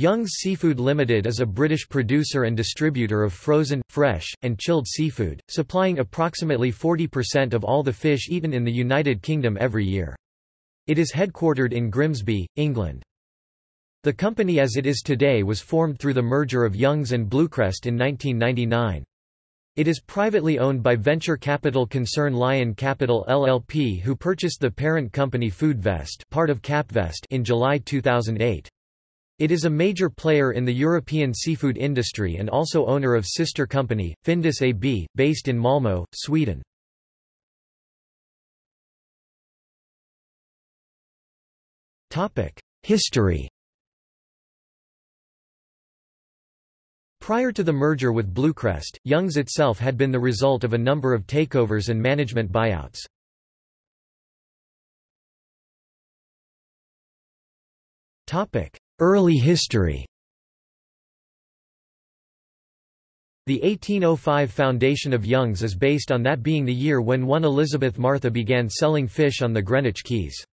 Young's Seafood Limited is a British producer and distributor of frozen, fresh, and chilled seafood, supplying approximately 40% of all the fish eaten in the United Kingdom every year. It is headquartered in Grimsby, England. The company as it is today was formed through the merger of Young's and Bluecrest in 1999. It is privately owned by venture capital concern Lion Capital LLP who purchased the parent company Foodvest part of Capvest in July 2008. It is a major player in the European seafood industry and also owner of sister company, Findus AB, based in Malmö, Sweden. History Prior to the merger with Bluecrest, Young's itself had been the result of a number of takeovers and management buyouts. Topic: Early history The 1805 foundation of Young's is based on that being the year when one Elizabeth Martha began selling fish on the Greenwich Quays.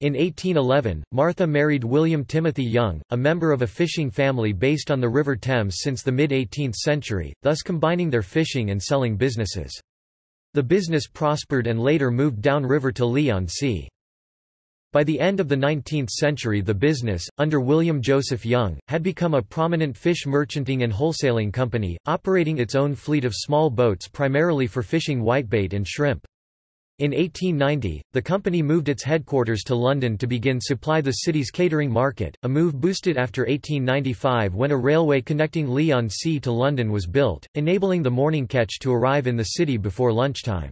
In 1811, Martha married William Timothy Young, a member of a fishing family based on the River Thames since the mid-18th century, thus combining their fishing and selling businesses. The business prospered and later moved downriver to Leigh-on-Sea. By the end of the 19th century the business, under William Joseph Young, had become a prominent fish merchanting and wholesaling company, operating its own fleet of small boats primarily for fishing whitebait and shrimp. In 1890, the company moved its headquarters to London to begin supply the city's catering market, a move boosted after 1895 when a railway connecting Leigh-on-Sea to London was built, enabling the morning catch to arrive in the city before lunchtime.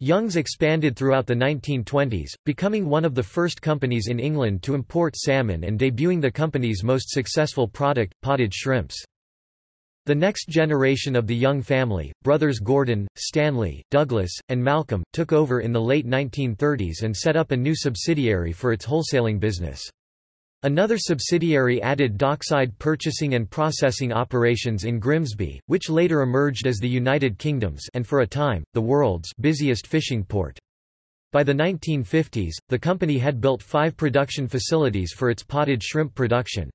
Young's expanded throughout the 1920s, becoming one of the first companies in England to import salmon and debuting the company's most successful product, potted shrimps. The next generation of the Young family, brothers Gordon, Stanley, Douglas, and Malcolm, took over in the late 1930s and set up a new subsidiary for its wholesaling business. Another subsidiary added dockside purchasing and processing operations in Grimsby, which later emerged as the United Kingdom's and for a time, the world's busiest fishing port. By the 1950s, the company had built five production facilities for its potted shrimp production.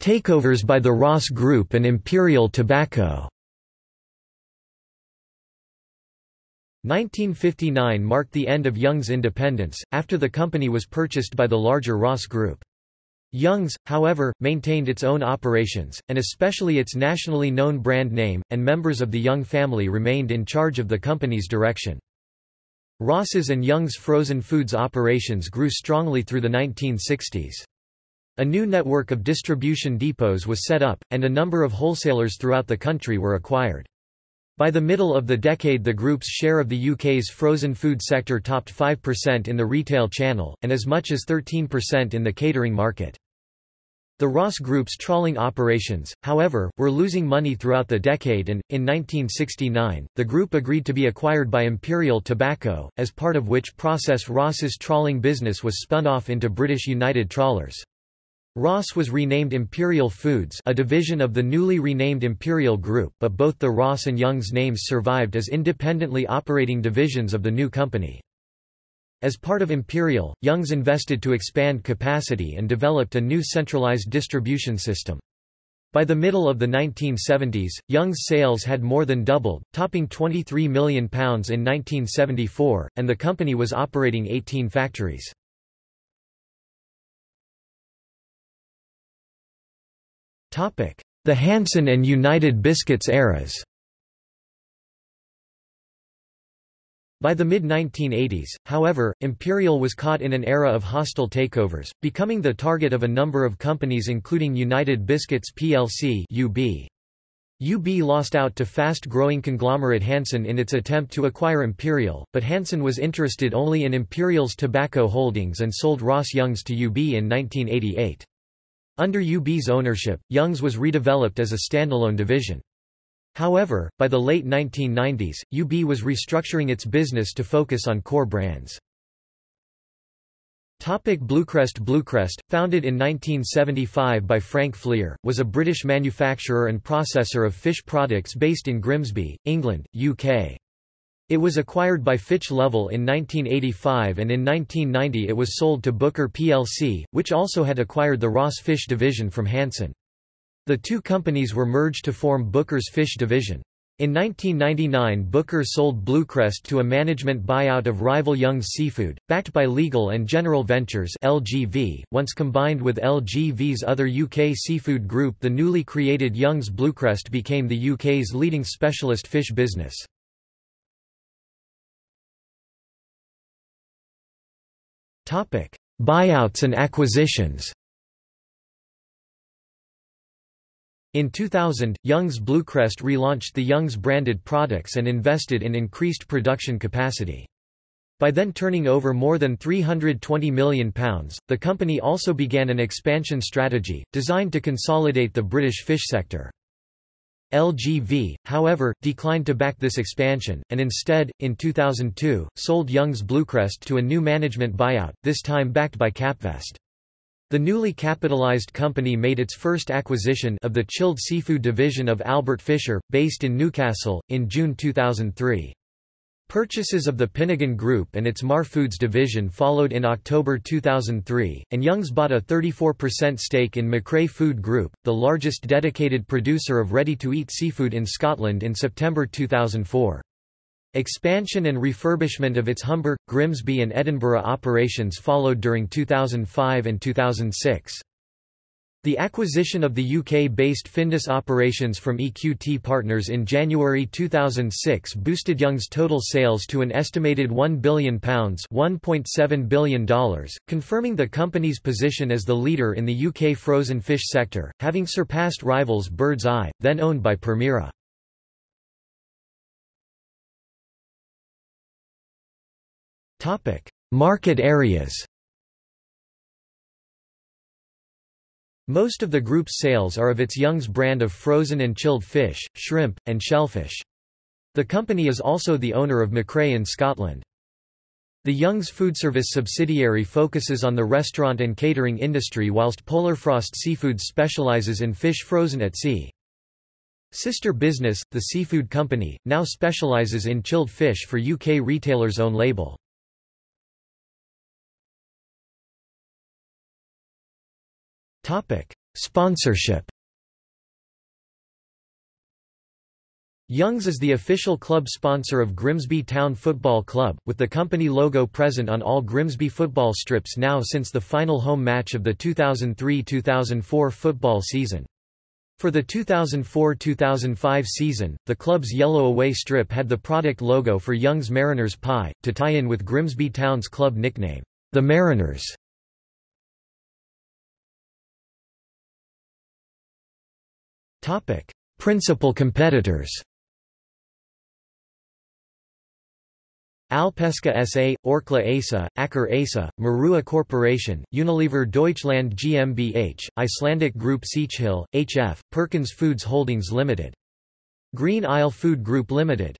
Takeovers by the Ross Group and Imperial Tobacco 1959 marked the end of Young's independence, after the company was purchased by the larger Ross Group. Young's, however, maintained its own operations, and especially its nationally known brand name, and members of the Young family remained in charge of the company's direction. Ross's and Young's frozen foods operations grew strongly through the 1960s. A new network of distribution depots was set up, and a number of wholesalers throughout the country were acquired. By the middle of the decade the group's share of the UK's frozen food sector topped 5% in the retail channel, and as much as 13% in the catering market. The Ross Group's trawling operations, however, were losing money throughout the decade and, in 1969, the group agreed to be acquired by Imperial Tobacco, as part of which process Ross's trawling business was spun off into British United Trawlers. Ross was renamed Imperial Foods a division of the newly renamed Imperial Group but both the Ross and Young's names survived as independently operating divisions of the new company. As part of Imperial, Young's invested to expand capacity and developed a new centralized distribution system. By the middle of the 1970s, Young's sales had more than doubled, topping £23 million in 1974, and the company was operating 18 factories. The Hanson and United Biscuits eras By the mid-1980s, however, Imperial was caught in an era of hostile takeovers, becoming the target of a number of companies including United Biscuits plc UB. UB lost out to fast-growing conglomerate Hanson in its attempt to acquire Imperial, but Hanson was interested only in Imperial's tobacco holdings and sold Ross Young's to UB in 1988. Under UB's ownership, Young's was redeveloped as a standalone division. However, by the late 1990s, UB was restructuring its business to focus on core brands. Topic Bluecrest Bluecrest, founded in 1975 by Frank Fleer, was a British manufacturer and processor of fish products based in Grimsby, England, UK. It was acquired by Fitch Lovell in 1985 and in 1990 it was sold to Booker plc, which also had acquired the Ross Fish division from Hanson. The two companies were merged to form Booker's Fish division. In 1999 Booker sold Bluecrest to a management buyout of rival Young's Seafood, backed by Legal and General Ventures LGV. .Once combined with LGV's other UK seafood group the newly created Young's Bluecrest became the UK's leading specialist fish business. Buyouts and acquisitions In 2000, Young's Bluecrest relaunched the Young's branded products and invested in increased production capacity. By then turning over more than £320 million, the company also began an expansion strategy, designed to consolidate the British fish sector. LGV, however, declined to back this expansion, and instead, in 2002, sold Young's Bluecrest to a new management buyout, this time backed by Capvest. The newly capitalized company made its first acquisition of the chilled seafood division of Albert Fisher, based in Newcastle, in June 2003. Purchases of the Pinnagon Group and its Mar Foods division followed in October 2003, and Young's bought a 34% stake in McRae Food Group, the largest dedicated producer of ready-to-eat seafood in Scotland in September 2004. Expansion and refurbishment of its Humber, Grimsby and Edinburgh operations followed during 2005 and 2006. The acquisition of the UK-based Findus operations from EQT Partners in January 2006 boosted Young's total sales to an estimated £1 billion $1.7 billion, confirming the company's position as the leader in the UK frozen fish sector, having surpassed rivals Bird's Eye, then owned by Permira. Market areas Most of the group's sales are of its Young's brand of frozen and chilled fish, shrimp, and shellfish. The company is also the owner of McRae in Scotland. The Young's Foodservice subsidiary focuses on the restaurant and catering industry whilst Polarfrost Seafoods specialises in fish frozen at sea. Sister Business, the seafood company, now specialises in chilled fish for UK retailers' own label. Topic: Sponsorship. Young's is the official club sponsor of Grimsby Town Football Club, with the company logo present on all Grimsby football strips now since the final home match of the 2003–2004 football season. For the 2004–2005 season, the club's yellow away strip had the product logo for Young's Mariners Pie, to tie in with Grimsby Town's club nickname, the Mariners. Principal competitors. Alpesca SA, Orkla ASA, Aker ASA, Maruha Corporation, Unilever Deutschland GmbH, Icelandic Group Siechhill, HF, Perkins Foods Holdings Limited. Green Isle Food Group Limited